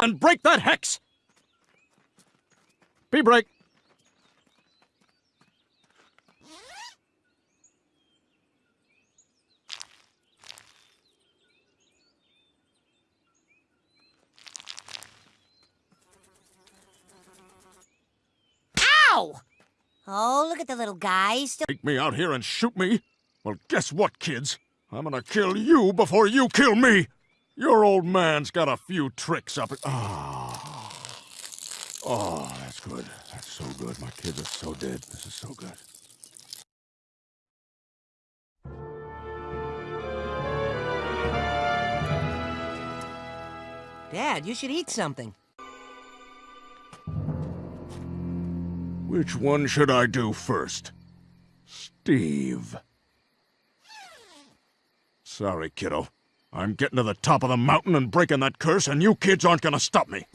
And break that hex! B-break. Ow! Oh, look at the little guy. Still Take me out here and shoot me? Well, guess what, kids? I'm gonna kill you before you kill me! Your old man's got a few tricks up it. Ah. Oh, that's good. That's so good. My kids are so dead. This is so good. Dad, you should eat something. Which one should I do first? Steve. Sorry, kiddo. I'm getting to the top of the mountain and breaking that curse, and you kids aren't gonna stop me.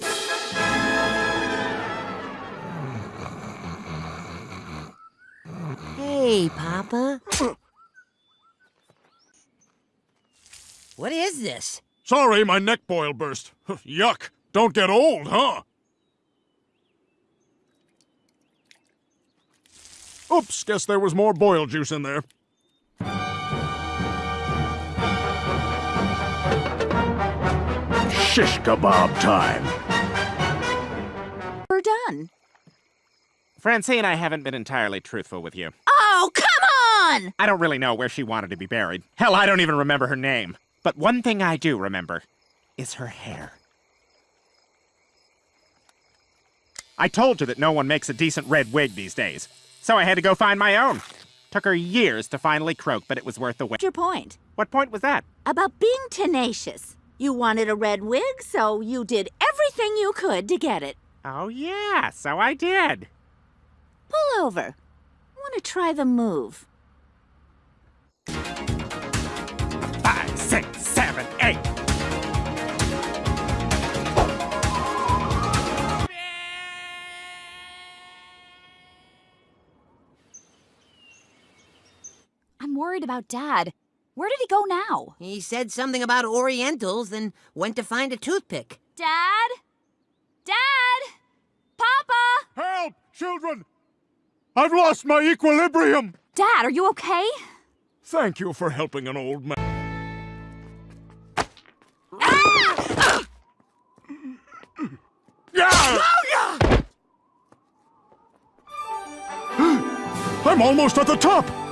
Hey, Papa. what is this? Sorry, my neck boil burst. Yuck. Don't get old, huh? Oops, guess there was more boil juice in there. Shish kebab time. We're done. Francine, I haven't been entirely truthful with you. Oh, come on! I don't really know where she wanted to be buried. Hell, I don't even remember her name. But one thing I do remember is her hair. I told you that no one makes a decent red wig these days, so I had to go find my own. Took her years to finally croak, but it was worth the wait. What's your point What point was that? about being tenacious. You wanted a red wig, so you did everything you could to get it. Oh, yeah, so I did. Pull over. I want to try the move. Five, six, seven, eight. I'm worried about Dad. Where did he go now? He said something about Orientals, then went to find a toothpick. Dad? Dad? Papa? Help, children! I've lost my equilibrium! Dad, are you okay? Thank you for helping an old man. Yeah! I'm almost at the top!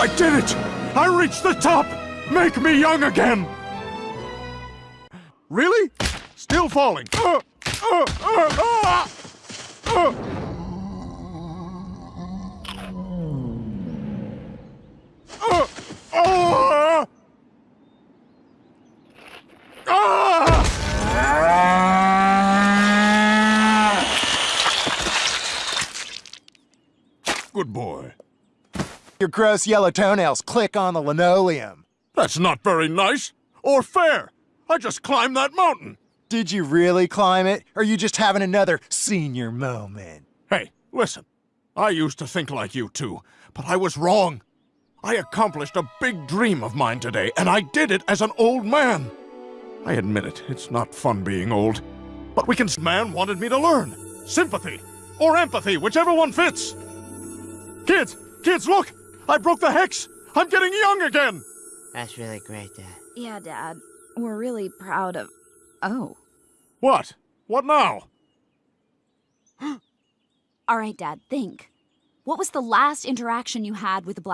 I did it! I reached the top! Make me young again! Really? Still falling. Uh, uh, uh, uh. Ah! Good boy. Your gross yellow toenails click on the linoleum. That's not very nice or fair. I just climbed that mountain. Did you really climb it, or are you just having another senior moment? Hey, listen. I used to think like you too, but I was wrong. I accomplished a big dream of mine today, and I did it as an old man. I admit it, it's not fun being old. But we can. Man wanted me to learn sympathy or empathy, whichever one fits. Kids, kids, look! I broke the hex! I'm getting young again! That's really great, Dad. Yeah, Dad. We're really proud of. Oh. What? What now? All right, Dad, think. What was the last interaction you had with the black?